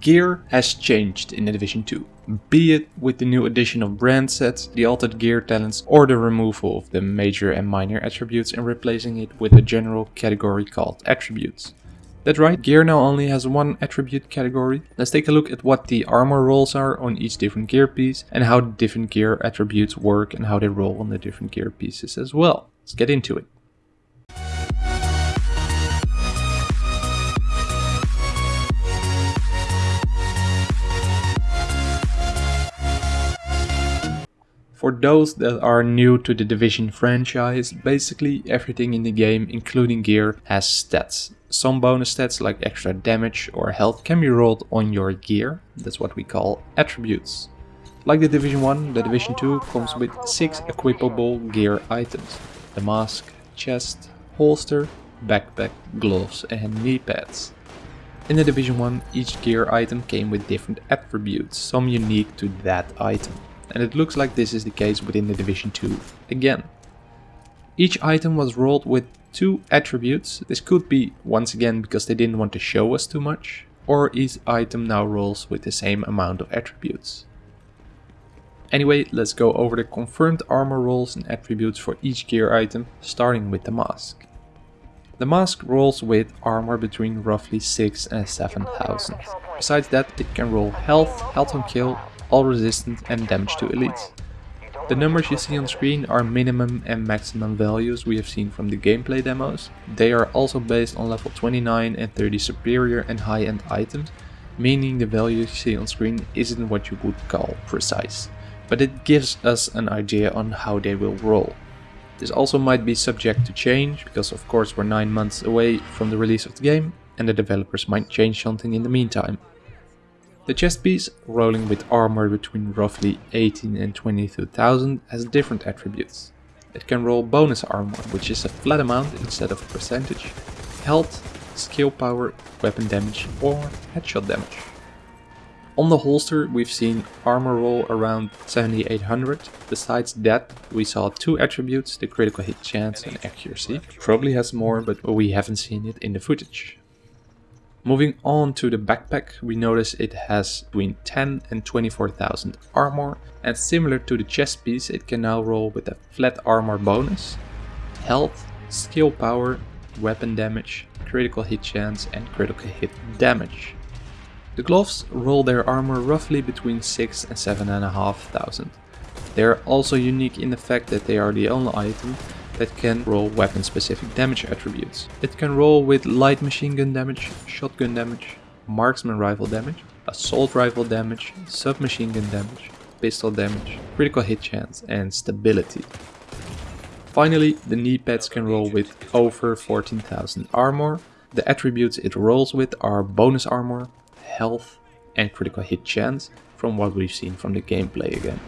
Gear has changed in The Division 2, be it with the new addition of brand sets, the altered gear talents or the removal of the major and minor attributes and replacing it with a general category called attributes. That's right, gear now only has one attribute category. Let's take a look at what the armor rolls are on each different gear piece and how different gear attributes work and how they roll on the different gear pieces as well. Let's get into it. For those that are new to the Division franchise, basically everything in the game, including gear, has stats. Some bonus stats like extra damage or health can be rolled on your gear, that's what we call attributes. Like the Division 1, the Division 2 comes with 6 equipable gear items. The mask, chest, holster, backpack, gloves and knee pads. In the Division 1, each gear item came with different attributes, some unique to that item and it looks like this is the case within the Division 2 again. Each item was rolled with two attributes, this could be once again because they didn't want to show us too much, or each item now rolls with the same amount of attributes. Anyway, let's go over the confirmed armor rolls and attributes for each gear item, starting with the mask. The mask rolls with armor between roughly 6 and 7000. Besides that, it can roll health, health on kill, all resistant and damage to elites. The numbers you see on screen are minimum and maximum values we have seen from the gameplay demos. They are also based on level 29 and 30 superior and high-end items, meaning the value you see on screen isn't what you would call precise, but it gives us an idea on how they will roll. This also might be subject to change, because of course we're 9 months away from the release of the game, and the developers might change something in the meantime. The chest piece, rolling with armor between roughly 18 and 22,000, has different attributes. It can roll bonus armor, which is a flat amount instead of a percentage, health, skill power, weapon damage or headshot damage. On the holster we've seen armor roll around 7800, besides that we saw two attributes, the critical hit chance and accuracy. Probably has more but we haven't seen it in the footage. Moving on to the backpack, we notice it has between 10 and 24,000 armor and similar to the chest piece it can now roll with a flat armor bonus, health, skill power, weapon damage, critical hit chance and critical hit damage. The gloves roll their armor roughly between 6 and 7,500. They are also unique in the fact that they are the only item that can roll weapon specific damage attributes. It can roll with light machine gun damage, shotgun damage, marksman rifle damage, assault rifle damage, submachine gun damage, pistol damage, critical hit chance and stability. Finally, the knee pads can roll with over 14,000 armor. The attributes it rolls with are bonus armor, health and critical hit chance from what we've seen from the gameplay again.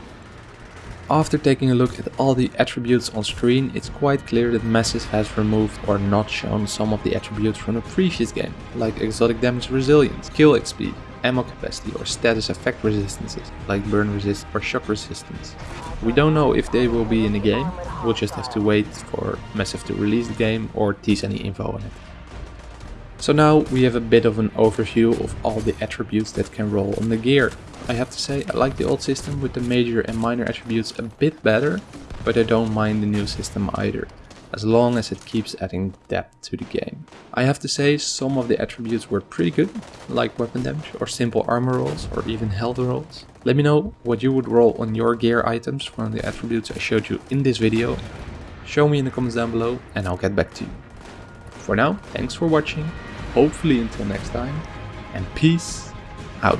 After taking a look at all the attributes on screen, it's quite clear that Massive has removed or not shown some of the attributes from the previous game, like exotic damage resilience, kill XP, ammo capacity or status effect resistances, like burn resist or shock resistance. We don't know if they will be in the game, we'll just have to wait for Massive to release the game or tease any info on it. So now we have a bit of an overview of all the attributes that can roll on the gear. I have to say I like the old system with the major and minor attributes a bit better, but I don't mind the new system either, as long as it keeps adding depth to the game. I have to say some of the attributes were pretty good, like weapon damage or simple armor rolls or even health rolls. Let me know what you would roll on your gear items from the attributes I showed you in this video. Show me in the comments down below and I'll get back to you. For now, thanks for watching, hopefully until next time, and peace out.